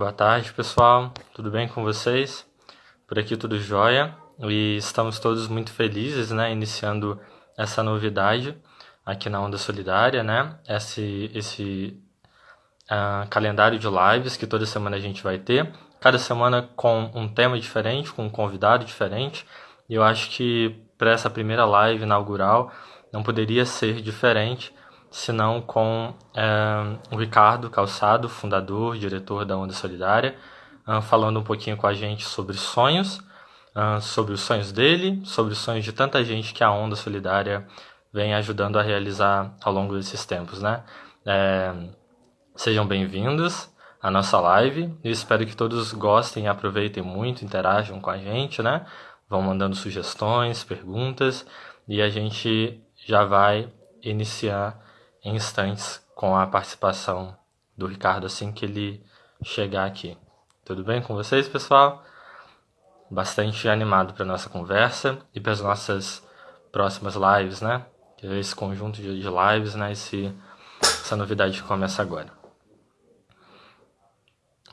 Boa tarde, pessoal. Tudo bem com vocês? Por aqui tudo jóia. E estamos todos muito felizes, né, iniciando essa novidade aqui na Onda Solidária, né? Esse esse uh, calendário de lives que toda semana a gente vai ter, cada semana com um tema diferente, com um convidado diferente. E eu acho que para essa primeira live inaugural não poderia ser diferente senão com é, o Ricardo Calçado, fundador, diretor da Onda Solidária, uh, falando um pouquinho com a gente sobre sonhos, uh, sobre os sonhos dele, sobre os sonhos de tanta gente que a Onda Solidária vem ajudando a realizar ao longo desses tempos, né? É, sejam bem-vindos à nossa live. Eu espero que todos gostem aproveitem muito, interajam com a gente, né? Vão mandando sugestões, perguntas e a gente já vai iniciar em instantes com a participação do Ricardo assim que ele chegar aqui. Tudo bem com vocês, pessoal? Bastante animado para nossa conversa e para as nossas próximas lives, né? Esse conjunto de lives, né? Esse, essa novidade que começa agora.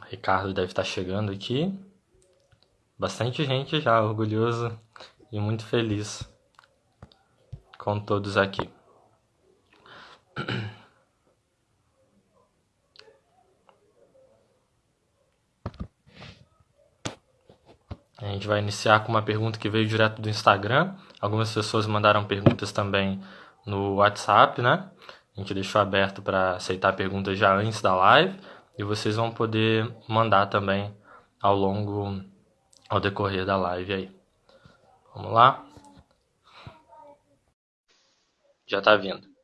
O Ricardo deve estar chegando aqui. Bastante gente já, orgulhoso e muito feliz com todos aqui. A gente vai iniciar com uma pergunta que veio direto do Instagram. Algumas pessoas mandaram perguntas também no WhatsApp, né? A gente deixou aberto para aceitar perguntas já antes da live e vocês vão poder mandar também ao longo, ao decorrer da live aí. Vamos lá? Já está vindo.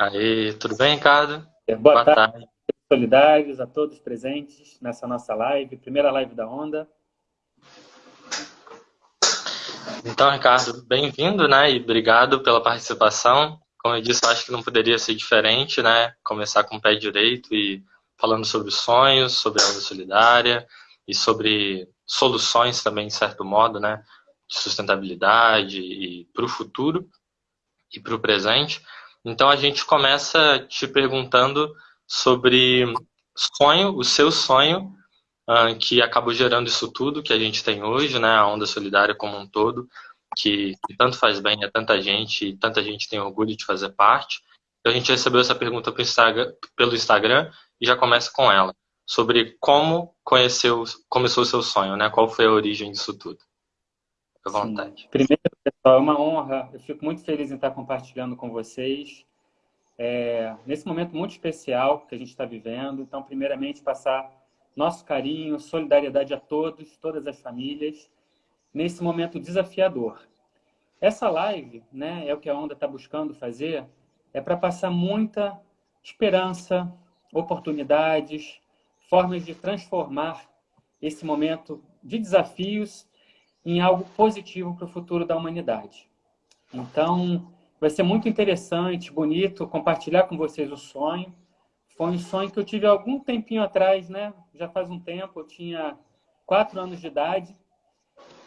Aí, tudo bem, Ricardo? É, boa, Boa tarde. tarde. Solidários a todos presentes nessa nossa live, primeira live da Onda. Então, Ricardo, bem-vindo, né? E obrigado pela participação. Como eu disse, acho que não poderia ser diferente, né? Começar com o pé direito e falando sobre sonhos, sobre a Onda Solidária e sobre soluções também, de certo modo, né? De sustentabilidade e para o futuro e para o presente. Então a gente começa te perguntando sobre sonho, o seu sonho, uh, que acabou gerando isso tudo que a gente tem hoje, né? A onda solidária como um todo, que, que tanto faz bem a tanta gente e tanta gente tem orgulho de fazer parte. Então a gente recebeu essa pergunta Instagram, pelo Instagram e já começa com ela, sobre como conheceu, começou o seu sonho, né? Qual foi a origem disso tudo? À vontade. Sim. Primeiro, pessoal, é uma honra. Eu fico muito feliz em estar compartilhando com vocês. É, nesse momento muito especial que a gente está vivendo. Então, primeiramente, passar nosso carinho, solidariedade a todos, todas as famílias, nesse momento desafiador. Essa live, né, é o que a Onda está buscando fazer, é para passar muita esperança, oportunidades, formas de transformar esse momento de desafios em algo positivo para o futuro da humanidade. Então, vai ser muito interessante, bonito, compartilhar com vocês o sonho. Foi um sonho que eu tive algum tempinho atrás, né? Já faz um tempo, eu tinha quatro anos de idade.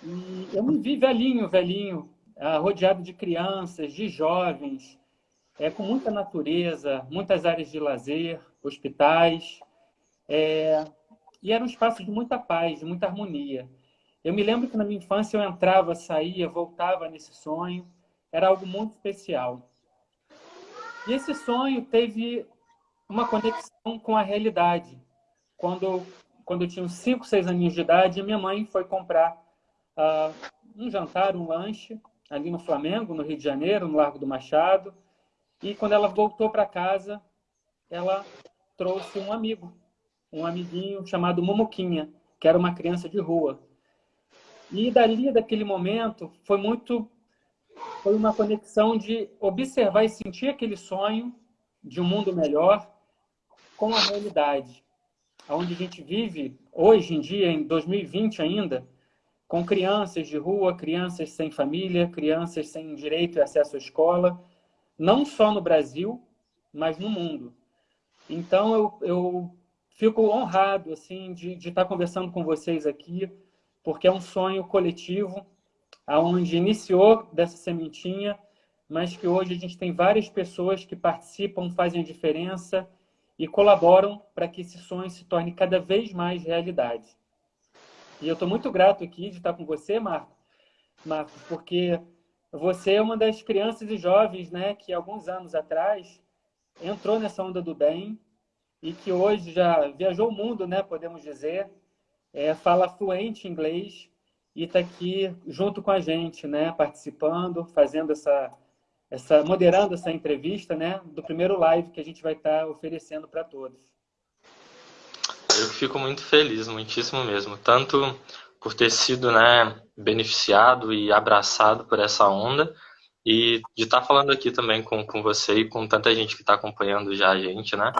E eu me vi velhinho, velhinho, ah, rodeado de crianças, de jovens, é, com muita natureza, muitas áreas de lazer, hospitais. É, e era um espaço de muita paz, de muita harmonia. Eu me lembro que na minha infância eu entrava, saía, voltava nesse sonho. Era algo muito especial. E esse sonho teve uma conexão com a realidade. Quando, quando eu tinha uns 5, 6 aninhos de idade, minha mãe foi comprar uh, um jantar, um lanche, ali no Flamengo, no Rio de Janeiro, no Largo do Machado. E quando ela voltou para casa, ela trouxe um amigo, um amiguinho chamado Momoquinha, que era uma criança de rua. E dali, daquele momento, foi muito... Foi uma conexão de observar e sentir aquele sonho de um mundo melhor com a realidade. Onde a gente vive, hoje em dia, em 2020 ainda, com crianças de rua, crianças sem família, crianças sem direito e acesso à escola, não só no Brasil, mas no mundo. Então, eu, eu fico honrado assim de, de estar conversando com vocês aqui, porque é um sonho coletivo, aonde iniciou dessa sementinha, mas que hoje a gente tem várias pessoas que participam, fazem a diferença e colaboram para que esse sonho se torne cada vez mais realidade. E eu estou muito grato aqui de estar com você, Marco, Marcos, porque você é uma das crianças e jovens né, que alguns anos atrás entrou nessa onda do bem e que hoje já viajou o mundo, né, podemos dizer, é, fala fluente inglês e está aqui junto com a gente, né, participando, fazendo essa, essa, moderando essa entrevista, né, do primeiro live que a gente vai estar tá oferecendo para todos. Eu fico muito feliz, muitíssimo mesmo, tanto por ter sido, né, beneficiado e abraçado por essa onda e de estar tá falando aqui também com, com você e com tanta gente que está acompanhando já a gente, né?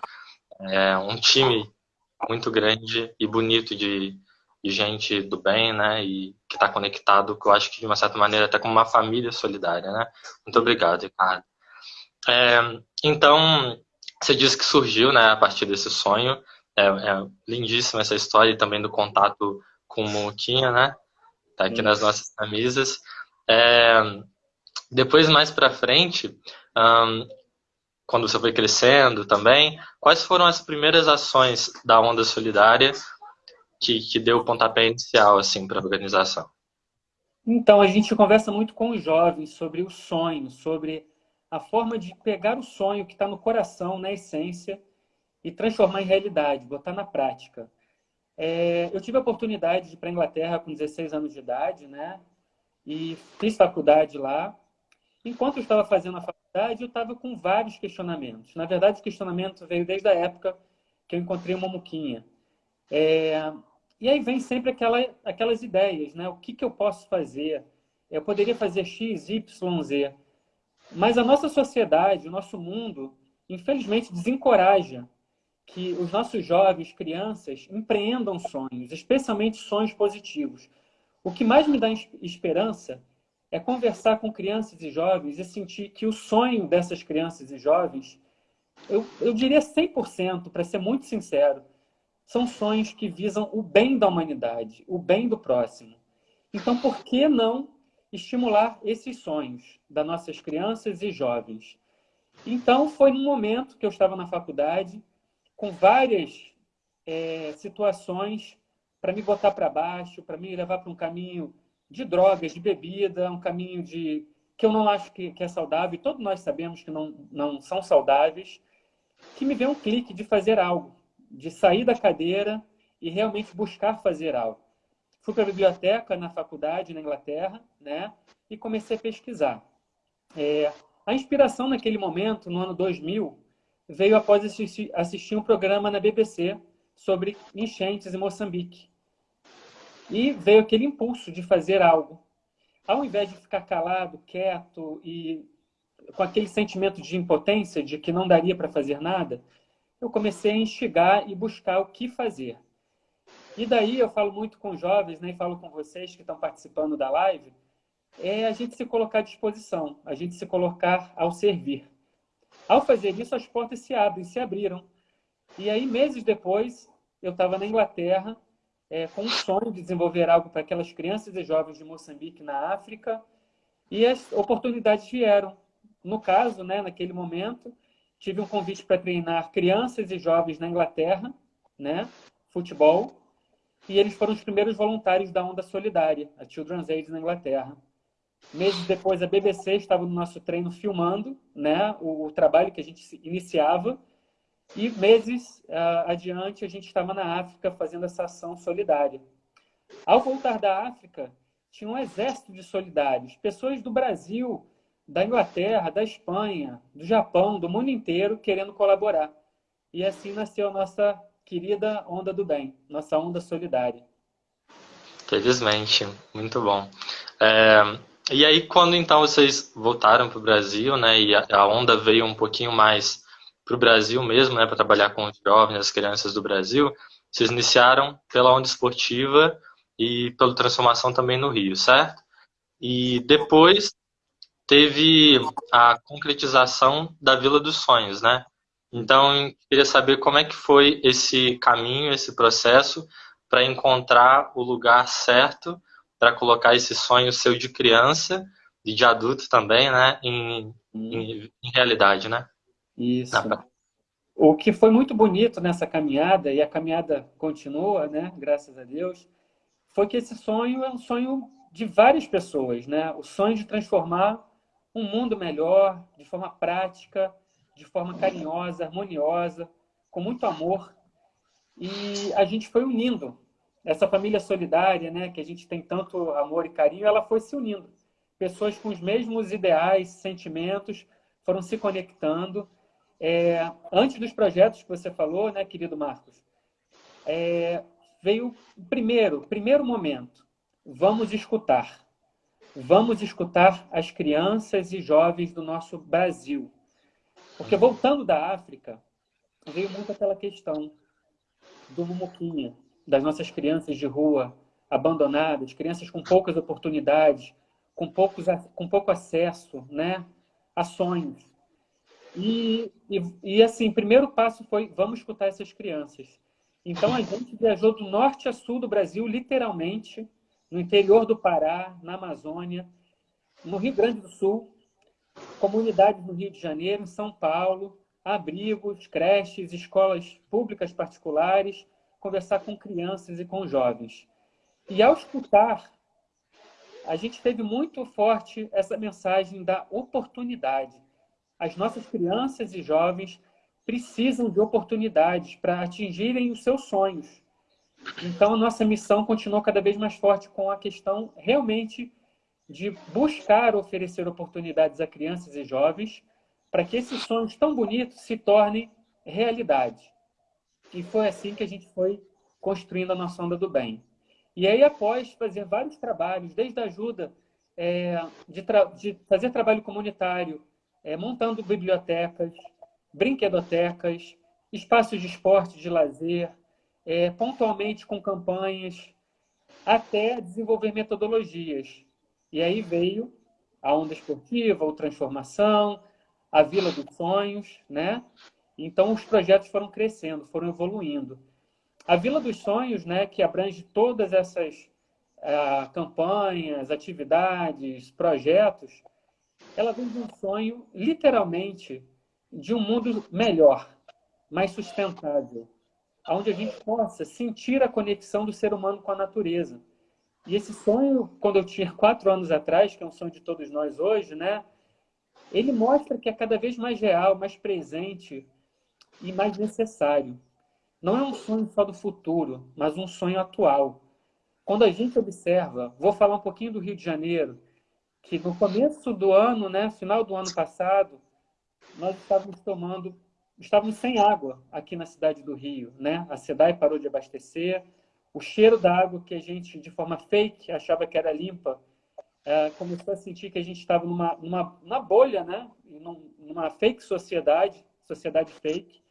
É um time muito grande e bonito de, de gente do bem, né? E que está conectado, que eu acho que de uma certa maneira até como uma família solidária, né? Muito obrigado, Ricardo. É, então, você disse que surgiu, né, a partir desse sonho. É, é lindíssima essa história e também do contato com o Moquinha, né? Tá aqui Sim. nas nossas camisas. É, depois, mais para frente, um, quando você foi crescendo também, quais foram as primeiras ações da Onda Solidária que, que deu o pontapé inicial assim, para a organização? Então, a gente conversa muito com os jovens sobre o sonho, sobre a forma de pegar o sonho que está no coração, na essência, e transformar em realidade, botar na prática. É, eu tive a oportunidade de ir para a Inglaterra com 16 anos de idade, né? E fiz faculdade lá. Enquanto eu estava fazendo a faculdade, eu estava com vários questionamentos. Na verdade, o questionamento veio desde a época que eu encontrei uma muquinha. É... E aí vem sempre aquela, aquelas ideias, né? O que, que eu posso fazer? Eu poderia fazer X, Y, Z. Mas a nossa sociedade, o nosso mundo, infelizmente, desencoraja que os nossos jovens, crianças, empreendam sonhos, especialmente sonhos positivos. O que mais me dá esperança é conversar com crianças e jovens e sentir que o sonho dessas crianças e jovens, eu, eu diria 100%, para ser muito sincero, são sonhos que visam o bem da humanidade, o bem do próximo. Então, por que não estimular esses sonhos das nossas crianças e jovens? Então, foi num momento que eu estava na faculdade, com várias é, situações para me botar para baixo, para me levar para um caminho de drogas, de bebida, um caminho de que eu não acho que, que é saudável, e todos nós sabemos que não, não são saudáveis, que me veio um clique de fazer algo, de sair da cadeira e realmente buscar fazer algo. Fui para a biblioteca na faculdade, na Inglaterra, né, e comecei a pesquisar. É, a inspiração naquele momento, no ano 2000, veio após assistir, assistir um programa na BBC sobre enchentes em Moçambique. E veio aquele impulso de fazer algo. Ao invés de ficar calado, quieto e com aquele sentimento de impotência, de que não daria para fazer nada, eu comecei a instigar e buscar o que fazer. E daí eu falo muito com jovens, né, e falo com vocês que estão participando da live, é a gente se colocar à disposição, a gente se colocar ao servir. Ao fazer isso, as portas se abrem, se abriram. E aí, meses depois, eu estava na Inglaterra, é, com o sonho de desenvolver algo para aquelas crianças e jovens de Moçambique, na África, e as oportunidades vieram. No caso, né, naquele momento, tive um convite para treinar crianças e jovens na Inglaterra, né, futebol, e eles foram os primeiros voluntários da Onda Solidária, a Children's Aid na Inglaterra. Meses depois, a BBC estava no nosso treino filmando né, o, o trabalho que a gente iniciava, e meses uh, adiante, a gente estava na África fazendo essa ação solidária. Ao voltar da África, tinha um exército de solidários, pessoas do Brasil, da Inglaterra, da Espanha, do Japão, do mundo inteiro, querendo colaborar. E assim nasceu a nossa querida Onda do Bem, nossa Onda Solidária. Felizmente, muito bom. É, e aí, quando então vocês voltaram para o Brasil, né, e a, a onda veio um pouquinho mais para o Brasil mesmo, né, para trabalhar com os jovens, as crianças do Brasil, vocês iniciaram pela onda esportiva e pela transformação também no Rio, certo? E depois teve a concretização da Vila dos Sonhos, né? Então, queria saber como é que foi esse caminho, esse processo para encontrar o lugar certo para colocar esse sonho seu de criança e de adultos também, né, em, em, em realidade, né? Isso. O que foi muito bonito nessa caminhada, e a caminhada continua, né, graças a Deus, foi que esse sonho é um sonho de várias pessoas, né? O sonho de transformar um mundo melhor, de forma prática, de forma carinhosa, harmoniosa, com muito amor. E a gente foi unindo. Essa família solidária, né, que a gente tem tanto amor e carinho, ela foi se unindo. Pessoas com os mesmos ideais, sentimentos, foram se conectando. É, antes dos projetos que você falou, né, querido Marcos, é, veio o primeiro, primeiro momento. Vamos escutar. Vamos escutar as crianças e jovens do nosso Brasil. Porque voltando da África, veio muito aquela questão do Mumuquinha, das nossas crianças de rua abandonadas, crianças com poucas oportunidades, com, poucos, com pouco acesso né, a sonhos. E, e, e, assim, o primeiro passo foi, vamos escutar essas crianças. Então, a gente viajou do norte a sul do Brasil, literalmente, no interior do Pará, na Amazônia, no Rio Grande do Sul, comunidades no Rio de Janeiro, em São Paulo, abrigos, creches, escolas públicas particulares, conversar com crianças e com jovens. E ao escutar, a gente teve muito forte essa mensagem da oportunidade. As nossas crianças e jovens precisam de oportunidades para atingirem os seus sonhos. Então, a nossa missão continuou cada vez mais forte com a questão realmente de buscar oferecer oportunidades a crianças e jovens para que esses sonhos tão bonitos se tornem realidade. E foi assim que a gente foi construindo a nossa onda do bem. E aí, após fazer vários trabalhos, desde a ajuda é, de, de, fazer trabalho comunitário, é, montando bibliotecas, brinquedotecas, espaços de esporte, de lazer, é, pontualmente com campanhas, até desenvolver metodologias. E aí veio a onda esportiva, o transformação, a Vila dos Sonhos, né? Então os projetos foram crescendo, foram evoluindo. A Vila dos Sonhos, né, que abrange todas essas uh, campanhas, atividades, projetos, ela vem de um sonho, literalmente, de um mundo melhor, mais sustentável, onde a gente possa sentir a conexão do ser humano com a natureza. E esse sonho, quando eu tinha quatro anos atrás, que é um sonho de todos nós hoje, né? Ele mostra que é cada vez mais real, mais presente e mais necessário. Não é um sonho só do futuro, mas um sonho atual. Quando a gente observa, vou falar um pouquinho do Rio de Janeiro, que no começo do ano, né, final do ano passado, nós estávamos tomando, estávamos sem água aqui na cidade do Rio, né? A SEDAI parou de abastecer, o cheiro da água que a gente, de forma fake, achava que era limpa, é, começou a sentir que a gente estava numa, numa, numa bolha, né? numa fake sociedade, sociedade fake,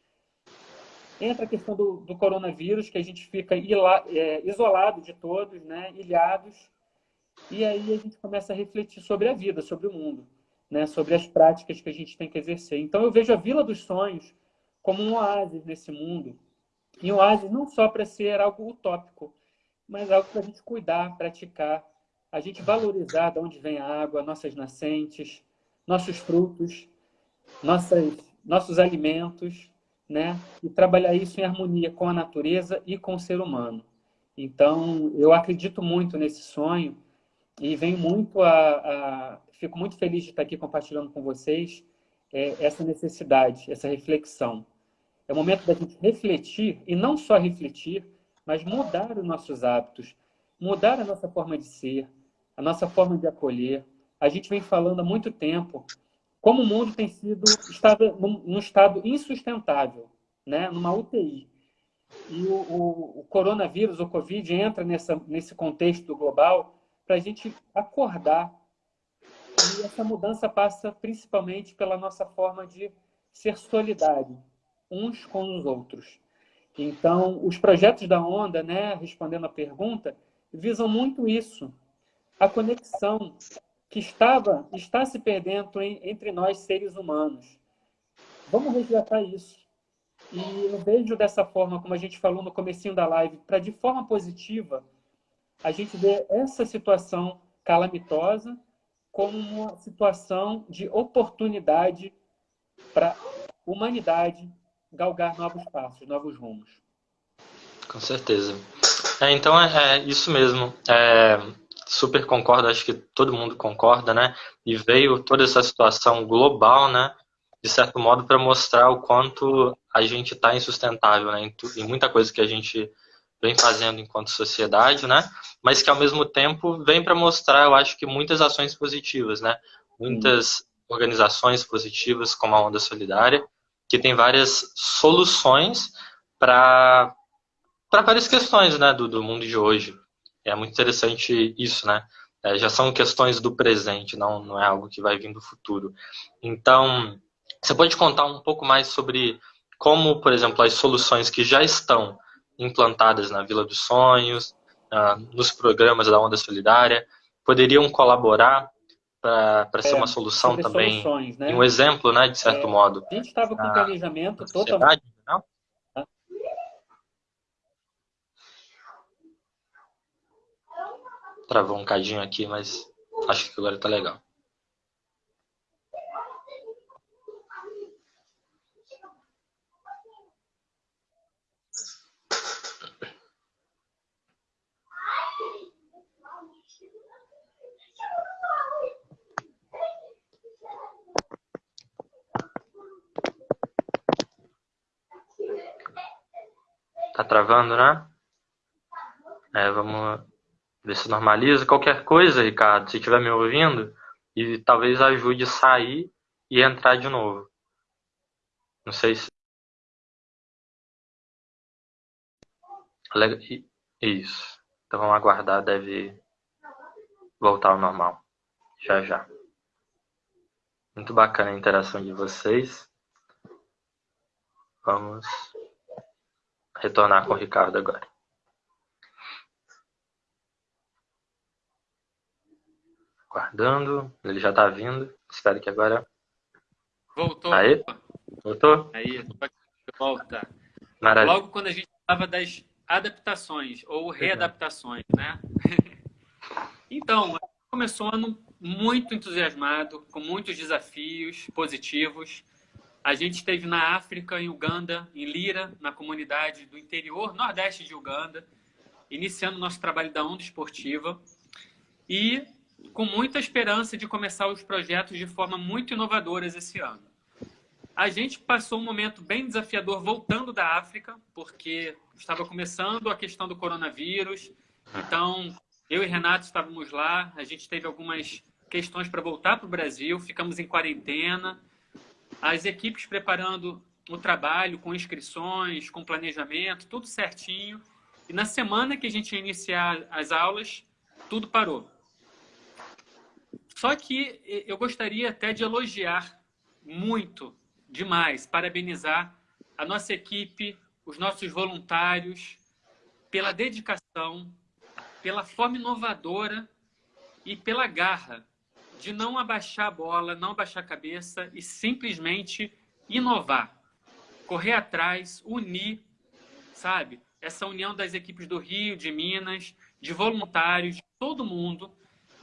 Entra a questão do, do coronavírus, que a gente fica ila, é, isolado de todos, né? ilhados, e aí a gente começa a refletir sobre a vida, sobre o mundo, né? sobre as práticas que a gente tem que exercer. Então eu vejo a Vila dos Sonhos como um oásis nesse mundo, e um oásis não só para ser algo utópico, mas algo para a gente cuidar, praticar, a gente valorizar de onde vem a água, nossas nascentes, nossos frutos, nossas, nossos alimentos, né? E trabalhar isso em harmonia com a natureza e com o ser humano. Então, eu acredito muito nesse sonho e venho muito a, a fico muito feliz de estar aqui compartilhando com vocês é, essa necessidade, essa reflexão. É o momento da gente refletir e não só refletir, mas mudar os nossos hábitos, mudar a nossa forma de ser, a nossa forma de acolher. A gente vem falando há muito tempo como o mundo tem sido estado, num, estado insustentável, né? numa UTI. E o, o, o, coronavírus, o Covid, entra nessa, nesse contexto global para a gente acordar. E essa mudança passa principalmente pela nossa forma de ser solidário, uns com os outros. Então, os projetos da Onda, né, respondendo a pergunta, visam muito isso, a conexão que estava, está se perdendo em, entre nós, seres humanos. Vamos resgatar isso. E eu vejo dessa forma, como a gente falou no comecinho da live, para de forma positiva a gente ver essa situação calamitosa como uma situação de oportunidade para a humanidade galgar novos passos, novos rumos. Com certeza. É, então é, é, isso mesmo. É, super concordo, acho que todo mundo concorda, né? E veio toda essa situação global, né? De certo modo, para mostrar o quanto a gente está insustentável, né? Em, em muita coisa que a gente vem fazendo enquanto sociedade, né? Mas que ao mesmo tempo vem para mostrar, eu acho que muitas ações positivas, né? Muitas organizações positivas como a Onda Solidária, que tem várias soluções para para várias questões, né, do, do mundo de hoje. É muito interessante isso, né? É, já são questões do presente, não, não é algo que vai vir do futuro. Então, você pode contar um pouco mais sobre como, por exemplo, as soluções que já estão implantadas na Vila dos Sonhos, nos programas da Onda Solidária, poderiam colaborar para é, ser uma solução também, né? um exemplo, né, de certo é, modo. A gente estava com o planejamento totalmente... Não? Travou um cadinho aqui, mas acho que agora está legal. Tá travando, né? É, vamos ver se normaliza. Qualquer coisa, Ricardo, se estiver me ouvindo, e talvez ajude a sair e entrar de novo. Não sei se. Isso. Então vamos aguardar, deve voltar ao normal. Já já. Muito bacana a interação de vocês. Vamos retornar com o Ricardo agora. Aguardando, ele já está vindo. Espero que agora. Voltou. Aí? Voltou? Aí, volta. Maravilha. Logo quando a gente falava das adaptações ou readaptações, né? então, começou um ano muito entusiasmado, com muitos desafios positivos. A gente esteve na África, em Uganda, em Lira, na comunidade do interior nordeste de Uganda, iniciando nosso trabalho da onda esportiva e com muita esperança de começar os projetos de forma muito inovadoras esse ano. A gente passou um momento bem desafiador voltando da África, porque estava começando a questão do coronavírus. Então, eu e Renato estávamos lá, a gente teve algumas questões para voltar para o Brasil, ficamos em quarentena as equipes preparando o trabalho com inscrições, com planejamento, tudo certinho. E na semana que a gente ia iniciar as aulas, tudo parou. Só que eu gostaria até de elogiar muito, demais, parabenizar a nossa equipe, os nossos voluntários, pela dedicação, pela forma inovadora e pela garra de não abaixar a bola, não abaixar a cabeça e simplesmente inovar, correr atrás, unir, sabe? Essa união das equipes do Rio, de Minas, de voluntários, de todo mundo.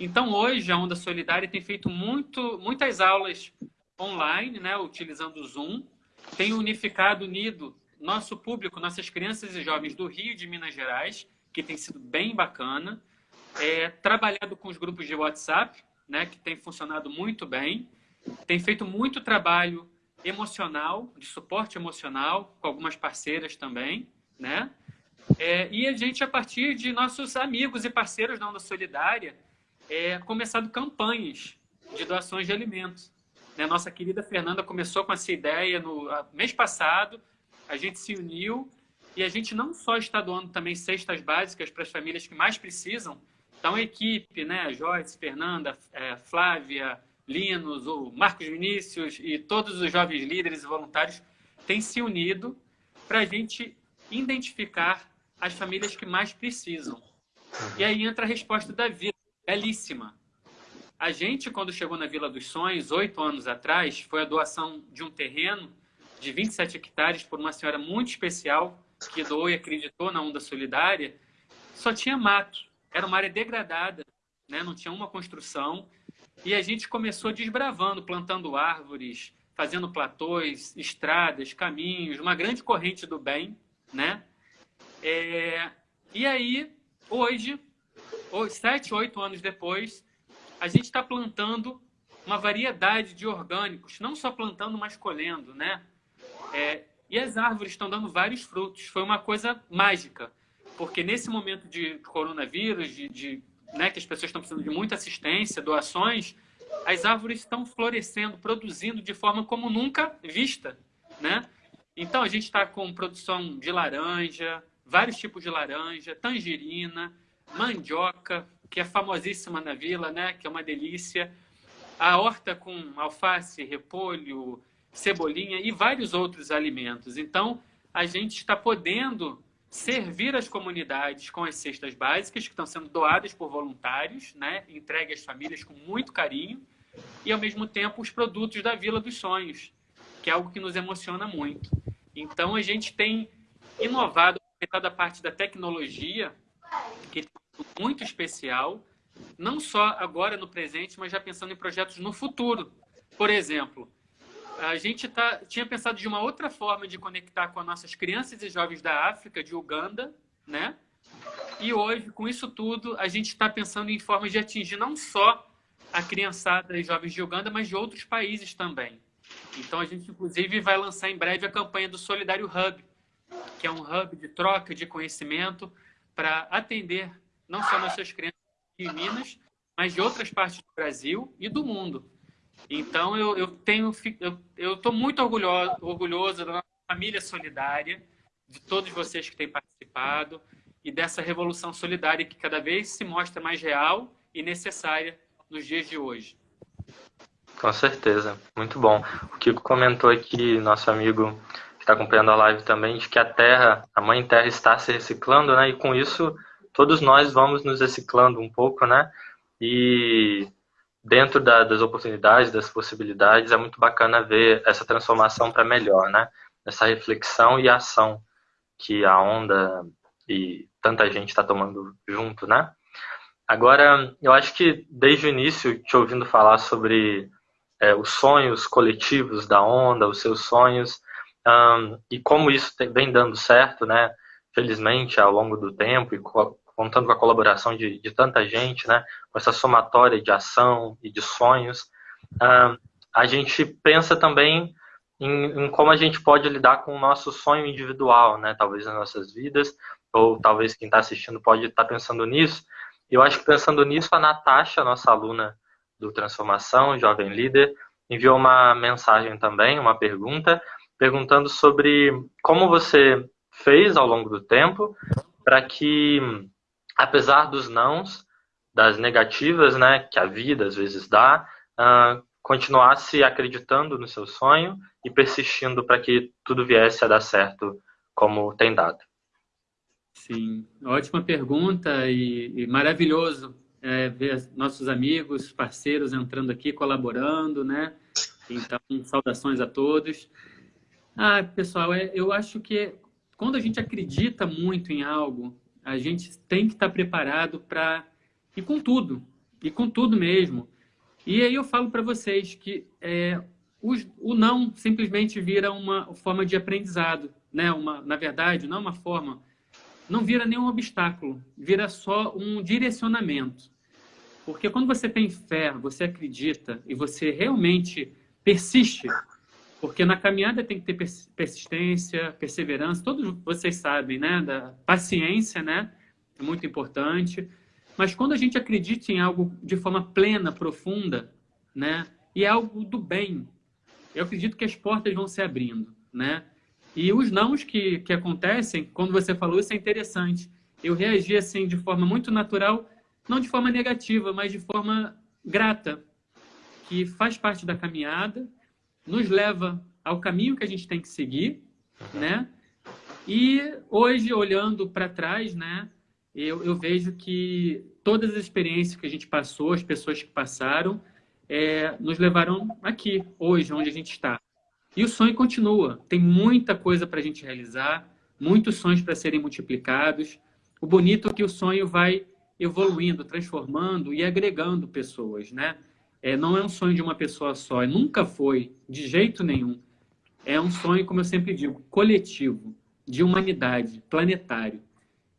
Então, hoje, a Onda Solidária tem feito muito, muitas aulas online, né, utilizando o Zoom, tem unificado, unido nosso público, nossas crianças e jovens do Rio de Minas Gerais, que tem sido bem bacana, é, trabalhado com os grupos de WhatsApp, né, que tem funcionado muito bem, tem feito muito trabalho emocional, de suporte emocional, com algumas parceiras também, né? É, e a gente, a partir de nossos amigos e parceiros da Onda Solidária, é, começado campanhas de doações de alimentos. Né? Nossa querida Fernanda começou com essa ideia no mês passado, a gente se uniu e a gente não só está doando também cestas básicas para as famílias que mais precisam, então, a equipe, né, Joyce, Fernanda, é, Flávia, Linus, o Marcos Vinícius e todos os jovens líderes e voluntários têm se unido para a gente identificar as famílias que mais precisam. E aí entra a resposta da Vila, belíssima. A gente, quando chegou na Vila dos Sonhos, oito anos atrás, foi a doação de um terreno de 27 hectares por uma senhora muito especial que doou e acreditou na Onda Solidária, só tinha mato era uma área degradada, né? não tinha uma construção. e a gente começou desbravando, plantando árvores, fazendo platôs, estradas, caminhos, uma grande corrente do bem, né? É, e aí, hoje, sete, oito anos depois, a gente está plantando uma variedade de orgânicos, não só plantando, mas colhendo, né? É, e as árvores estão dando vários frutos. Foi uma coisa mágica, porque nesse momento de coronavírus, de, de né, que as pessoas estão precisando de muita assistência, doações, as árvores estão florescendo, produzindo de forma como nunca vista, né? Então a gente está com produção de laranja, vários tipos de laranja, tangerina, mandioca, que é famosíssima na vila, né? Que é uma delícia. A horta com alface, repolho, cebolinha e vários outros alimentos. Então a gente está podendo servir as comunidades com as cestas básicas que estão sendo doadas por voluntários, né, entregue às famílias com muito carinho, e ao mesmo tempo os produtos da Vila dos Sonhos, que é algo que nos emociona muito. Então a gente tem inovado da parte da tecnologia, que é muito especial, não só agora no presente, mas já pensando em projetos no futuro. Por exemplo, a gente tá, tinha pensado de uma outra forma de conectar com as nossas crianças e jovens da África, de Uganda, né? E hoje, com isso tudo, a gente está pensando em formas de atingir não só a criançada e jovens de Uganda, mas de outros países também. Então, a gente, inclusive, vai lançar em breve a campanha do Solidário Hub, que é um hub de troca de conhecimento para atender não só nossas crianças de Minas, mas de outras partes do Brasil e do mundo. Então, eu, eu tenho, eu estou muito orgulhoso, orgulhoso da nossa família solidária, de todos vocês que têm participado e dessa revolução solidária que cada vez se mostra mais real e necessária nos dias de hoje. Com certeza, muito bom. O Kiko comentou aqui, nosso amigo que está acompanhando a live também, de que a Terra, a Mãe Terra está se reciclando, né? E com isso, todos nós vamos nos reciclando um pouco, né? E dentro da, das oportunidades, das possibilidades, é muito bacana ver essa transformação para melhor, né? Essa reflexão e ação que a onda e tanta gente está tomando junto, né? Agora, eu acho que desde o início, te ouvindo falar sobre é, os sonhos coletivos da onda, os seus sonhos, um, e como isso vem dando certo, né? Felizmente, ao longo do tempo, e contando com a colaboração de, de tanta gente, né, com essa somatória de ação e de sonhos, uh, a gente pensa também em, em, como a gente pode lidar com o nosso sonho individual, né, talvez nas nossas vidas, ou talvez quem está assistindo pode estar tá pensando nisso. Eu acho que pensando nisso, a Natasha, nossa aluna do Transformação, jovem líder, enviou uma mensagem também, uma pergunta, perguntando sobre como você fez ao longo do tempo para que apesar dos nãos, das negativas, né, que a vida às vezes dá, uh, continuasse acreditando no seu sonho e persistindo para que tudo viesse a dar certo como tem dado. Sim, ótima pergunta e, e maravilhoso é, ver nossos amigos, parceiros entrando aqui, colaborando, né? Então, saudações a todos. Ah, pessoal, é, eu acho que quando a gente acredita muito em algo, a gente tem que estar preparado para ir com tudo, e com tudo mesmo. E aí eu falo para vocês que é, o, o, não simplesmente vira uma forma de aprendizado, né? Uma, na verdade, não é uma forma, não vira nenhum obstáculo, vira só um direcionamento. Porque quando você tem fé, você acredita e você realmente persiste, porque na caminhada tem que ter persistência, perseverança, todos vocês sabem, né? Da paciência, né? É muito importante. Mas quando a gente acredita em algo de forma plena, profunda, né? E é algo do bem, eu acredito que as portas vão se abrindo, né? E os nãos que, que acontecem, quando você falou, isso é interessante. Eu reagi assim de forma muito natural, não de forma negativa, mas de forma grata, que faz parte da caminhada, nos leva ao caminho que a gente tem que seguir, né? E hoje, olhando para trás, né, eu, eu, vejo que todas as experiências que a gente passou, as pessoas que passaram, é, nos levaram aqui, hoje, onde a gente está. E o sonho continua. Tem muita coisa para a gente realizar, muitos sonhos para serem multiplicados. O bonito é que o sonho vai evoluindo, transformando e agregando pessoas, né? É, não é um sonho de uma pessoa só, nunca foi, de jeito nenhum. É um sonho, como eu sempre digo, coletivo, de humanidade, planetário.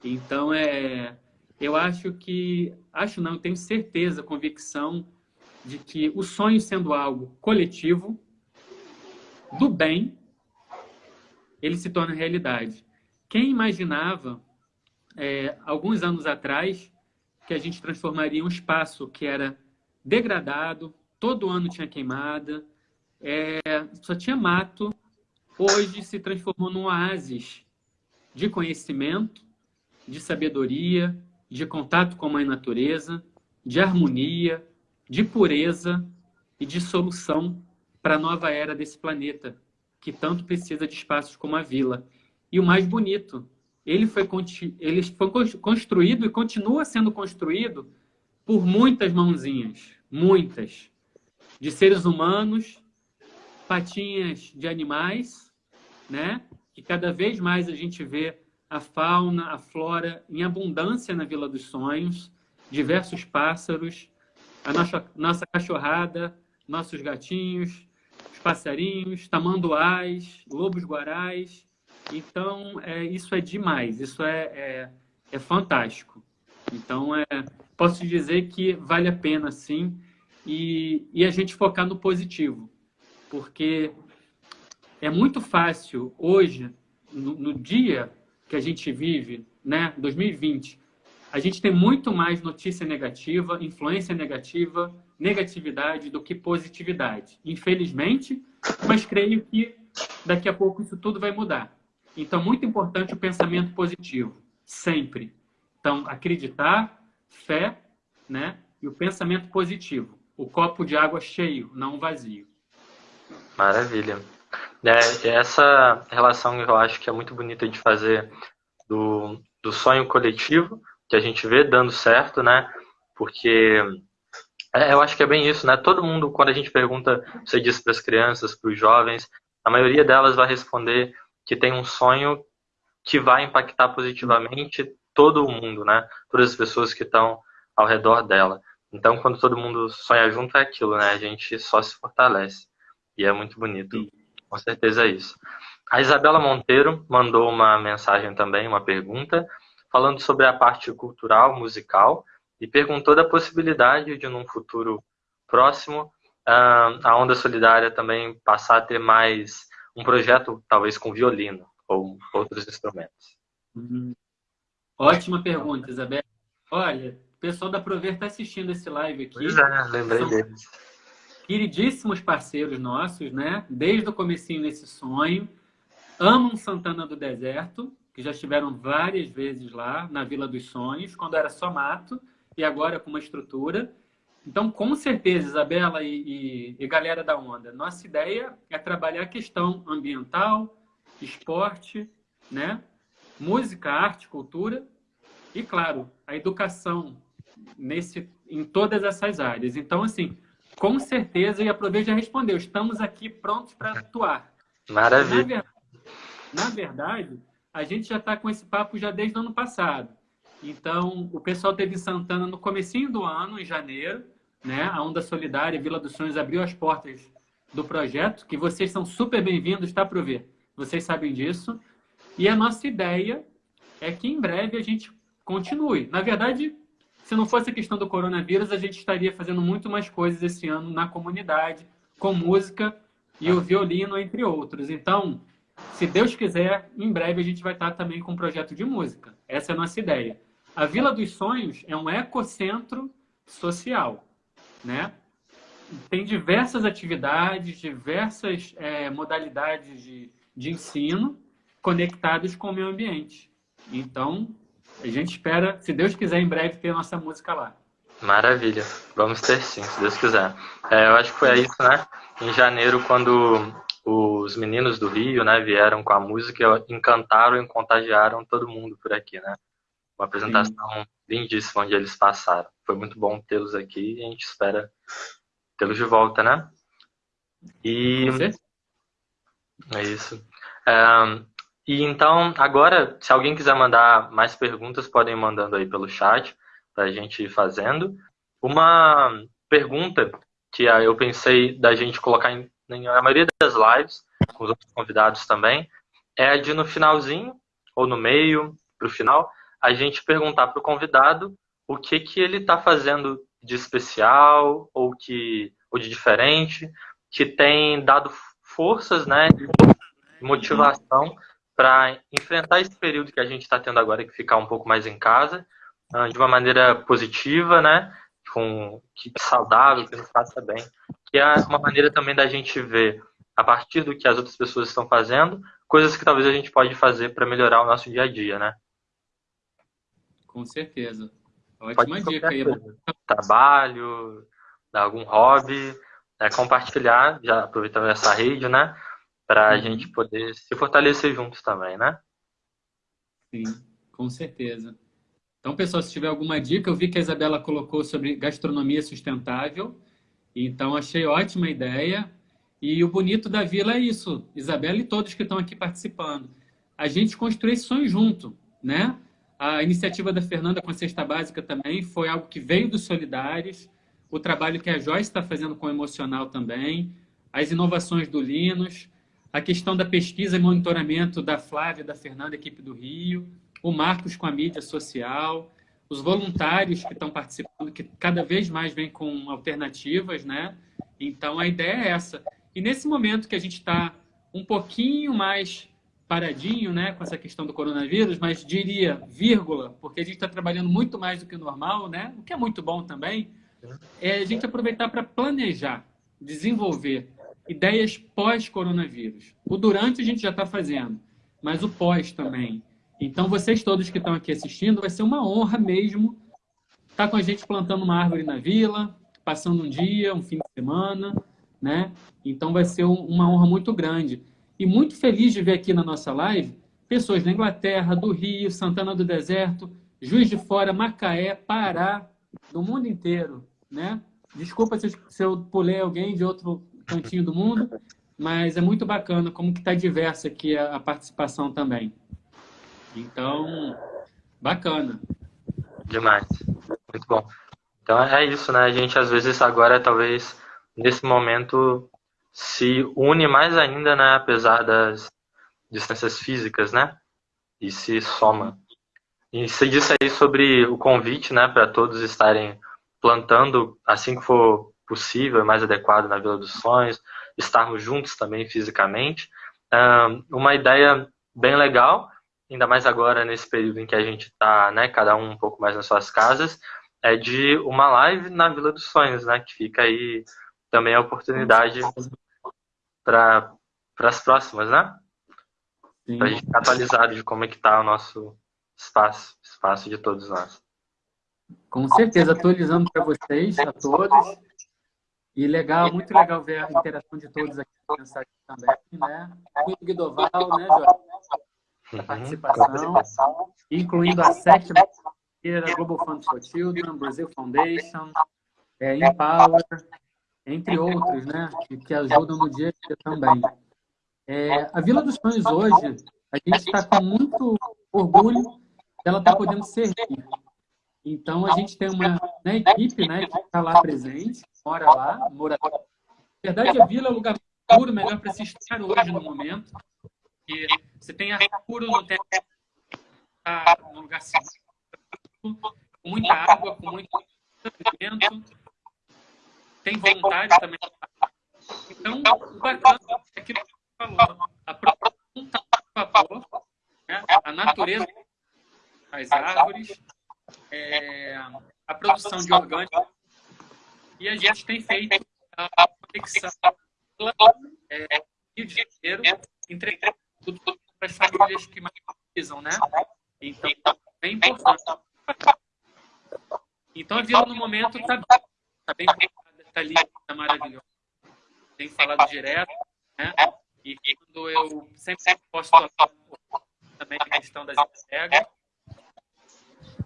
Então, é, eu acho que, acho não, tenho certeza, convicção de que o sonho sendo algo coletivo, do bem, ele se torna realidade. Quem imaginava, é, alguns anos atrás, que a gente transformaria um espaço que era degradado, todo ano tinha queimada, é, só tinha mato, hoje se transformou num oásis de conhecimento, de sabedoria, de contato com a mãe natureza, de harmonia, de pureza e de solução para a nova era desse planeta, que tanto precisa de espaços como a vila. E o mais bonito, ele foi, ele foi construído e continua sendo construído por muitas mãozinhas, muitas, de seres humanos, patinhas de animais, né? Que cada vez mais a gente vê a fauna, a flora em abundância na Vila dos Sonhos, diversos pássaros, a nossa, nossa cachorrada, nossos gatinhos, os passarinhos, tamanduás, lobos-guarais. Então, é, isso é demais, isso é, é, é fantástico. Então, é, posso dizer que vale a pena, sim, e, e a gente focar no positivo, porque é muito fácil hoje, no, no dia que a gente vive, né, 2020, a gente tem muito mais notícia negativa, influência negativa, negatividade do que positividade. Infelizmente, mas creio que daqui a pouco isso tudo vai mudar. Então, muito importante o pensamento positivo, sempre. Então, acreditar, fé, né? E o pensamento positivo. O copo de água cheio, não vazio. Maravilha. É, essa relação eu acho que é muito bonita de fazer do, do sonho coletivo, que a gente vê dando certo, né? Porque é, eu acho que é bem isso, né? Todo mundo, quando a gente pergunta, você diz para as crianças, para os jovens, a maioria delas vai responder que tem um sonho que vai impactar positivamente todo mundo, né? Todas as pessoas que estão ao redor dela. Então, quando todo mundo sonha junto, é aquilo, né? A gente só se fortalece. E é muito bonito. Com certeza é isso. A Isabela Monteiro mandou uma mensagem também, uma pergunta, falando sobre a parte cultural, musical, e perguntou da possibilidade de, num futuro próximo, a Onda Solidária também passar a ter mais um projeto, talvez com violino ou outros instrumentos. Uhum. Ótima pergunta, Isabela. Olha, o pessoal da Prover está assistindo esse live aqui. Pois é, lembrei São deles. Queridíssimos parceiros nossos, né? Desde o comecinho desse sonho. Amam Santana do Deserto, que já estiveram várias vezes lá na Vila dos Sonhos, quando era só mato, e agora com uma estrutura. Então, com certeza, Isabela e, e, e galera da Onda, nossa ideia é trabalhar a questão ambiental, esporte, né? Música, arte, cultura e, claro, a educação nesse, em todas essas áreas. Então, assim, com certeza, e a Prove já respondeu, estamos aqui prontos para atuar. Maravilha. Na, na verdade, a gente já está com esse papo já desde o ano passado. Então, o pessoal teve em Santana no comecinho do ano, em janeiro, né? A Onda Solidária Vila dos Sonhos abriu as portas do projeto, que vocês são super bem-vindos, tá, Prover? Vocês sabem disso. E a nossa ideia é que em breve a gente continue. Na verdade, se não fosse a questão do coronavírus, a gente estaria fazendo muito mais coisas esse ano na comunidade, com música e o violino, entre outros. Então, se Deus quiser, em breve a gente vai estar também com um projeto de música. Essa é a nossa ideia. A Vila dos Sonhos é um ecocentro social, né? Tem diversas atividades, diversas é, modalidades de, de ensino conectados com o meio ambiente. Então, a gente espera, se Deus quiser, em breve ter nossa música lá. Maravilha. Vamos ter sim, se Deus quiser. É, eu acho que foi isso, né? Em janeiro, quando os meninos do Rio, né, vieram com a música, encantaram e contagiaram todo mundo por aqui, né? Uma apresentação sim. lindíssima onde eles passaram. Foi muito bom tê-los aqui e a gente espera tê-los de volta, né? E é isso. É, e então, agora, se alguém quiser mandar mais perguntas, podem mandando aí pelo chat para a gente ir fazendo. Uma pergunta que eu pensei da gente colocar em, na maioria das lives, com os outros convidados também, é de no finalzinho, ou no meio, para o final, a gente perguntar para o convidado o que, que ele está fazendo de especial ou, que, ou de diferente, que tem dado forças, né, motivação para enfrentar esse período que a gente está tendo agora, que ficar um pouco mais em casa, ah, de uma maneira positiva, né, com, que saudável, que nos faça bem. Que é uma maneira também da gente ver, a partir do que as outras pessoas estão fazendo, coisas que talvez a gente pode fazer para melhorar o nosso dia a dia, né? Com certeza. Ótima dica aí. Trabalho, algum hobby, é, compartilhar, já aproveitando essa rede, né? Para a uhum. gente poder se fortalecer juntos também, né? Sim, com certeza. Então, pessoal, se tiver alguma dica, eu vi que a Isabela colocou sobre gastronomia sustentável. Então, achei ótima ideia. E o bonito da vila é isso, Isabela e todos que estão aqui participando. A gente construir esse sonho junto, né? A iniciativa da Fernanda com a cesta básica também foi algo que veio dos solidários. O trabalho que a Joyce está fazendo com o emocional também. As inovações do Linus. A questão da pesquisa e monitoramento da Flávia, da Fernanda, equipe do Rio o Marcos com a mídia social, os voluntários que estão participando, que cada vez mais vêm com alternativas, né? Então, a ideia é essa. E nesse momento que a gente está um pouquinho mais paradinho, né, com essa questão do coronavírus, mas diria vírgula, porque a gente está trabalhando muito mais do que o normal, né? O que é muito bom também, é a gente aproveitar para planejar, desenvolver ideias pós-coronavírus. O durante a gente já está fazendo, mas o pós também. Então, vocês todos que estão aqui assistindo, vai ser uma honra mesmo estar com a gente plantando uma árvore na vila, passando um dia, um fim de semana, né? Então, vai ser uma honra muito grande. E muito feliz de ver aqui na nossa live pessoas da Inglaterra, do Rio, Santana do Deserto, Juiz de Fora, Macaé, Pará, do mundo inteiro, né? Desculpa se eu pulei alguém de outro cantinho do mundo, mas é muito bacana como que está diversa aqui a participação também. Então, bacana. Demais. Muito bom. Então é isso, né? A gente às vezes agora, talvez, nesse momento, se une mais ainda, né? Apesar das distâncias físicas, né? E se soma. E você disse aí sobre o convite, né? Para todos estarem plantando assim que for possível, mais adequado na Vila dos Sonhos, estarmos juntos também fisicamente. Uma ideia bem legal ainda mais agora nesse período em que a gente está, né, cada um um pouco mais nas suas casas, é de uma live na Vila dos Sonhos, né, que fica aí também a oportunidade para as próximas, né? Para a gente ficar atualizado de como é que está o nosso espaço, espaço de todos nós. Com certeza, atualizando para vocês, a todos. E legal, muito legal ver a interação de todos aqui na mensagem também, né? O Guidoval, né, Jorge? da participação, incluindo a sétima da Global Fund for Children, Brazil Foundation, é, Empower, entre outros, né, que, que ajudam no dia a dia também. É, a Vila dos Sonhos hoje, a gente está com muito orgulho dela estar tá podendo servir. Então, a gente tem uma né, equipe né, que está lá presente, mora lá, mora... Na verdade, a Vila é o lugar seguro, melhor para se estar hoje no momento, porque você tem ar puro, não tem tá no lugar seguro, com muita água, com muito alimento. Tem voluntário também. Então, o bacana é aquilo que você falou. A produção está a favor, né? a natureza, as árvores, é, a produção de orgânicos. E a gente tem feito a conexão é, Rio de Janeiro, entregando tudo para as famílias que mais precisam, né? Então, é importante. Então, a Vila, no momento, está tá bem está ali, está maravilhosa. Tem falado direto, né? E quando eu sempre posto também a questão das entregas.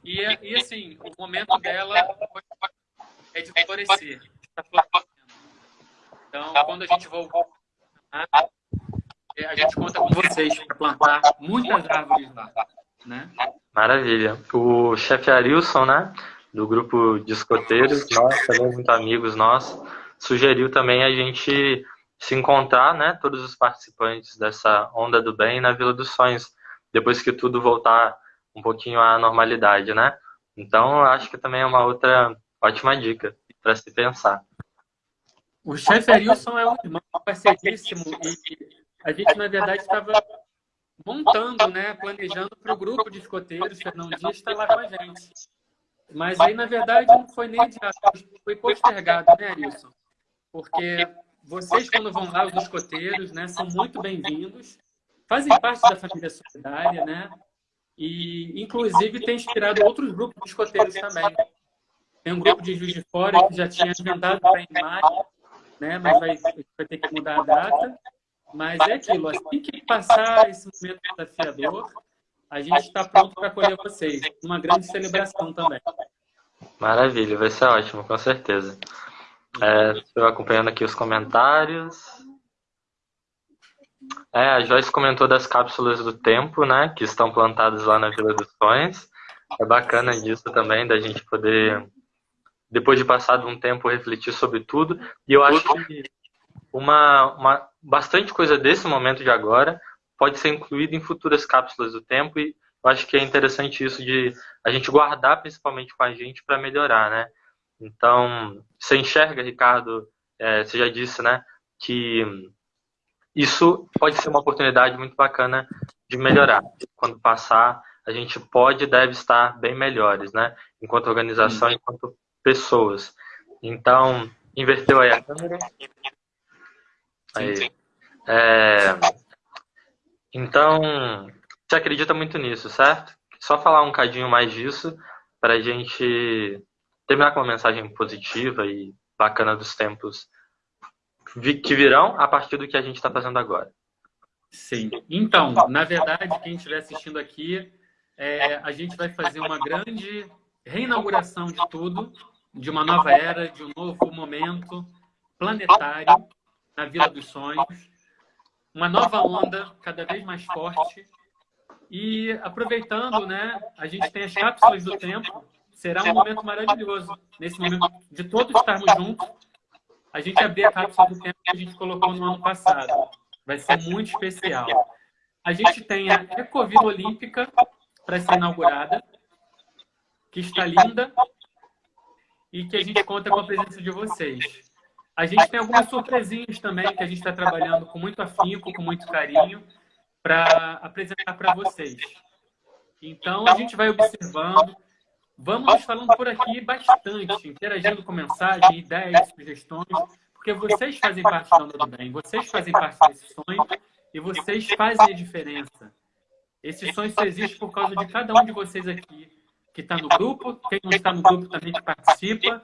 E, e, assim, o momento dela de florescer. Está florescendo. Então, quando a gente voltar, a gente conta com vocês para plantar muitas árvores lá. Né? Maravilha. O chefe Arilson, né, do grupo de escoteiros, nós também muito amigos nossos, sugeriu também a gente se encontrar, né, todos os participantes dessa onda do bem na Vila dos Sonhos, depois que tudo voltar um pouquinho à normalidade, né? Então, acho que também é uma outra ótima dica para se pensar. O chefe Arilson é um irmão parceiríssimo e a gente, na verdade, estava montando, né, planejando para o grupo de escoteiros, Fernão Dias está lá com a gente. Mas aí, na verdade, não foi nem adiado, foi postergado, né, Arilson? Porque vocês, quando vão lá, os escoteiros, né, são muito bem-vindos, fazem parte da família solidária, né? E, inclusive, tem inspirado outros grupos de escoteiros também. Tem um grupo de Juiz de Fora que já tinha agendado para em maio, né? mas vai, vai ter que mudar a data. Mas é aquilo, assim que passar esse momento desafiador, a gente está pronto para acolher vocês. Uma grande celebração também. Maravilha, vai ser ótimo, com certeza. É, estou acompanhando aqui os comentários. É, a Joyce comentou das cápsulas do tempo, né, que estão plantadas lá na Vila dos Sonhos. É bacana disso também, da gente poder, depois de passado um tempo, refletir sobre tudo. E eu acho que uma, uma, bastante coisa desse momento de agora pode ser incluída em futuras cápsulas do tempo e eu acho que é interessante isso de a gente guardar principalmente com a gente para melhorar, né? Então, você enxerga, Ricardo, é, você já disse, né, que isso pode ser uma oportunidade muito bacana de melhorar. Quando passar, a gente pode e deve estar bem melhores, né? Enquanto organização, Sim. enquanto pessoas. Então, inverteu aí a câmera. Aí. É, então, você acredita muito nisso, certo? Só falar um cadinho mais disso para a gente terminar com uma mensagem positiva e bacana dos tempos que virão a partir do que a gente está fazendo agora. Sim. Então, na verdade, quem estiver assistindo aqui, é, a gente vai fazer uma grande reinauguração de tudo, de uma nova era, de um novo momento planetário na Vila dos Sonhos, uma nova onda cada vez mais forte. E aproveitando, né, a gente tem as cápsulas do tempo, será um momento maravilhoso. Nesse momento de todos estarmos juntos, a gente abrir a cápsula do tempo que a gente colocou no ano passado. Vai ser muito especial. A gente tem a Ecovila Olímpica para ser inaugurada, que está linda e que a gente conta com a presença de vocês. A gente tem algumas surpresinhas também que a gente está trabalhando com muito afinco, com muito carinho, para apresentar para vocês. Então, a gente vai observando, Vamos falando por aqui bastante, interagindo com mensagem, ideias, sugestões, porque vocês fazem parte da Onda do Bem, vocês fazem parte desse sonho e vocês fazem a diferença. Esse sonho só existe por causa de cada um de vocês aqui, que está no grupo, quem não está no grupo também que participa.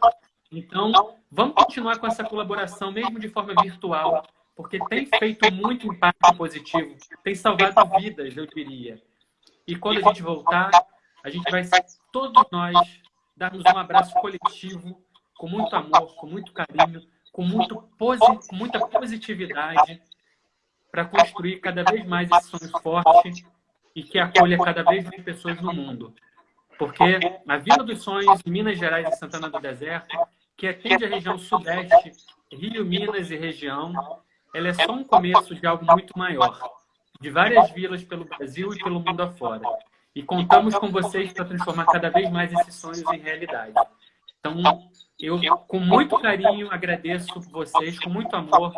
Então, vamos continuar com essa colaboração, mesmo de forma virtual, porque tem feito muito impacto positivo, tem salvado vidas, eu diria. E quando a gente voltar, a gente vai todos nós darmos um abraço coletivo, com muito amor, com muito carinho, com, muito com muita positividade, para construir cada vez mais esse sonho forte e que acolha cada vez mais pessoas no mundo. Porque a Vila dos Sonhos, Minas Gerais e Santana do Deserto, que atende a região sudeste, Rio, Minas e região, ela é só um começo de algo muito maior, de várias vilas pelo Brasil e pelo mundo afora. E contamos com vocês para transformar cada vez mais esses sonhos em realidade. Então, eu, com muito carinho, agradeço vocês, com muito amor,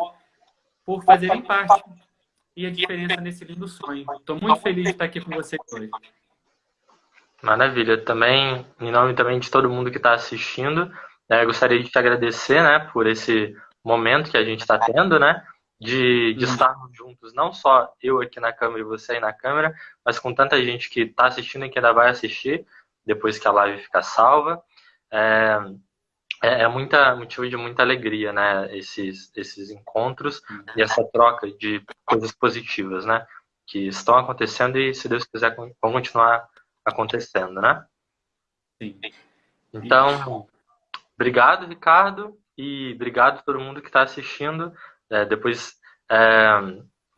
por fazerem parte e a diferença nesse lindo sonho. Estou muito feliz de estar aqui com vocês hoje. Maravilha. Também, em nome também de todo mundo que está assistindo, né, gostaria de te agradecer né, por esse momento que a gente está tendo, né? de, de estarmos juntos, não só eu aqui na câmera e você aí na câmera, mas com tanta gente que está assistindo e que ainda vai assistir depois que a live ficar salva. É, é, é muita, motivo de muita alegria, né? Esses, esses encontros e essa troca de coisas positivas, né? Que estão acontecendo e, se Deus quiser, vão continuar acontecendo, né? Sim. Então, obrigado, Ricardo, e obrigado a todo mundo que está assistindo. É, depois é,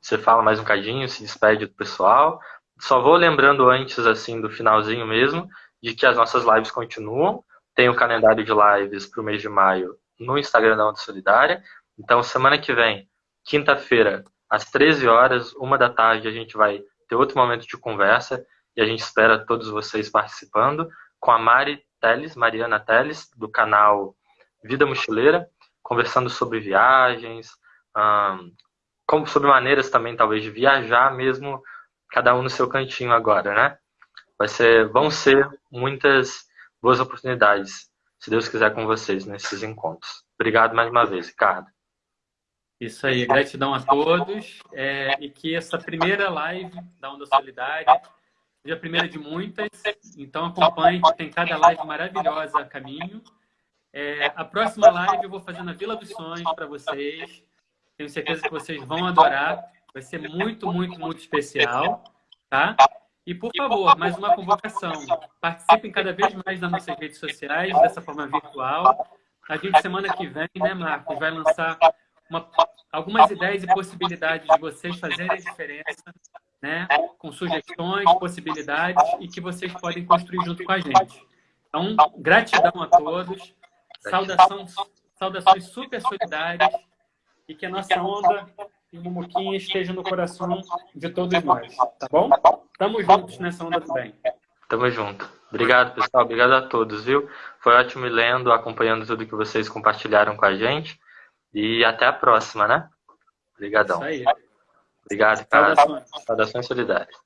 você fala mais um cadinho, se despede do pessoal. Só vou lembrando antes, assim, do finalzinho mesmo, de que as nossas lives continuam. Tem o calendário de lives para o mês de maio no Instagram da Onda Solidária. Então, semana que vem, quinta-feira, às 13 horas, uma da tarde, a gente vai ter outro momento de conversa e a gente espera todos vocês participando com a Mari Teles, Mariana Teles, do canal Vida Mochileira, conversando sobre viagens, como sobre maneiras também, talvez, de viajar mesmo, cada um no seu cantinho agora, né? Vai ser, vão ser muitas boas oportunidades, se Deus quiser, com vocês nesses encontros. Obrigado mais uma vez, Ricardo. Isso aí, gratidão a todos é, e que essa primeira live da Onda Solidária seja a primeira de muitas, então acompanhe, tem cada live maravilhosa a caminho. É, a próxima live eu vou fazer na Vila dos Sonhos para vocês, tenho certeza que vocês vão adorar, vai ser muito, muito, muito especial, tá? E, por favor, mais uma convocação. Participem cada vez mais das nossas redes sociais, dessa forma virtual. A gente, semana que vem, né, Marcos, vai lançar uma, algumas ideias e possibilidades de vocês fazerem a diferença, né, com sugestões, possibilidades e que vocês podem construir junto com a gente. Então, gratidão a todos, saudação, saudações super solidárias e que a nossa onda e Mumuquinha esteja no coração de todos nós, tá bom? Tamo juntos nessa onda do bem. Tamo junto. Obrigado, pessoal. Obrigado a todos, viu? Foi ótimo lendo, acompanhando tudo que vocês compartilharam com a gente. E até a próxima, né? Obrigadão. Isso aí. Obrigado, cara. Saudações, solidárias.